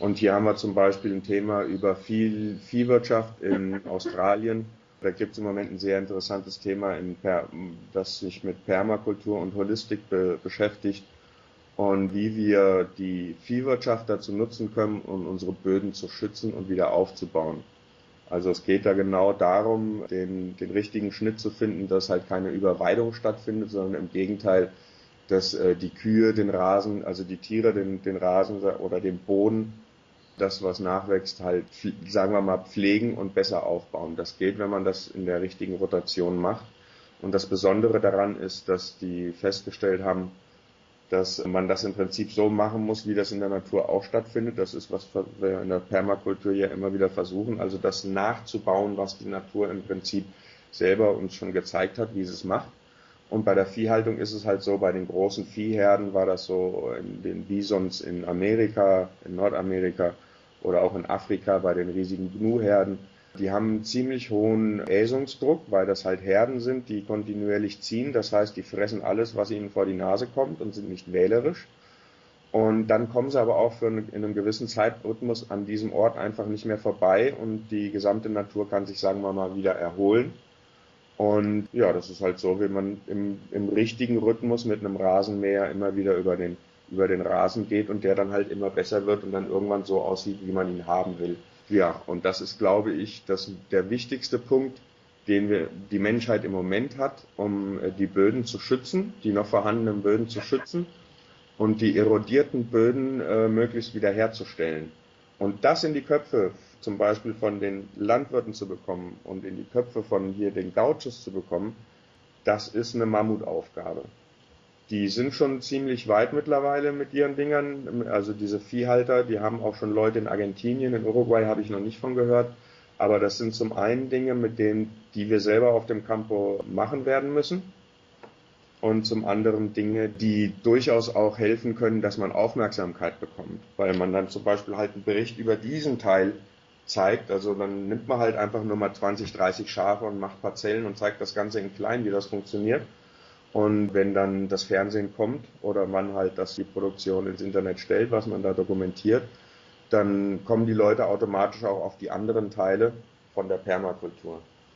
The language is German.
Und hier haben wir zum Beispiel ein Thema über Vieh, Viehwirtschaft in Australien. Da gibt es im Moment ein sehr interessantes Thema, per, das sich mit Permakultur und Holistik be beschäftigt und wie wir die Viehwirtschaft dazu nutzen können, um unsere Böden zu schützen und wieder aufzubauen. Also es geht da genau darum, den, den richtigen Schnitt zu finden, dass halt keine Überweidung stattfindet, sondern im Gegenteil, dass äh, die Kühe den Rasen, also die Tiere den, den Rasen oder den Boden, das was nachwächst, halt, sagen wir mal, pflegen und besser aufbauen. Das geht, wenn man das in der richtigen Rotation macht. Und das Besondere daran ist, dass die festgestellt haben, dass man das im Prinzip so machen muss, wie das in der Natur auch stattfindet. Das ist, was wir in der Permakultur ja immer wieder versuchen, also das nachzubauen, was die Natur im Prinzip selber uns schon gezeigt hat, wie sie es macht. Und bei der Viehhaltung ist es halt so, bei den großen Viehherden war das so in den Bisons in Amerika, in Nordamerika oder auch in Afrika bei den riesigen Gnu-Herden die haben einen ziemlich hohen Äsungsdruck, weil das halt Herden sind, die kontinuierlich ziehen. Das heißt, die fressen alles, was ihnen vor die Nase kommt und sind nicht wählerisch. Und dann kommen sie aber auch für einen, in einem gewissen Zeitrhythmus an diesem Ort einfach nicht mehr vorbei und die gesamte Natur kann sich, sagen wir mal, wieder erholen. Und ja, das ist halt so, wie man im, im richtigen Rhythmus mit einem Rasenmäher immer wieder über den, über den Rasen geht und der dann halt immer besser wird und dann irgendwann so aussieht, wie man ihn haben will. Ja, und das ist, glaube ich, das, der wichtigste Punkt, den wir, die Menschheit im Moment hat, um äh, die Böden zu schützen, die noch vorhandenen Böden zu schützen und die erodierten Böden äh, möglichst wiederherzustellen. Und das in die Köpfe zum Beispiel von den Landwirten zu bekommen und in die Köpfe von hier den Gauchos zu bekommen, das ist eine Mammutaufgabe. Die sind schon ziemlich weit mittlerweile mit ihren Dingern. Also diese Viehhalter, die haben auch schon Leute in Argentinien, in Uruguay habe ich noch nicht von gehört. Aber das sind zum einen Dinge, mit denen, die wir selber auf dem Campo machen werden müssen. Und zum anderen Dinge, die durchaus auch helfen können, dass man Aufmerksamkeit bekommt. Weil man dann zum Beispiel halt einen Bericht über diesen Teil zeigt. Also dann nimmt man halt einfach nur mal 20, 30 Schafe und macht Parzellen und zeigt das Ganze in klein, wie das funktioniert. Und wenn dann das Fernsehen kommt oder man halt das die Produktion ins Internet stellt, was man da dokumentiert, dann kommen die Leute automatisch auch auf die anderen Teile von der Permakultur.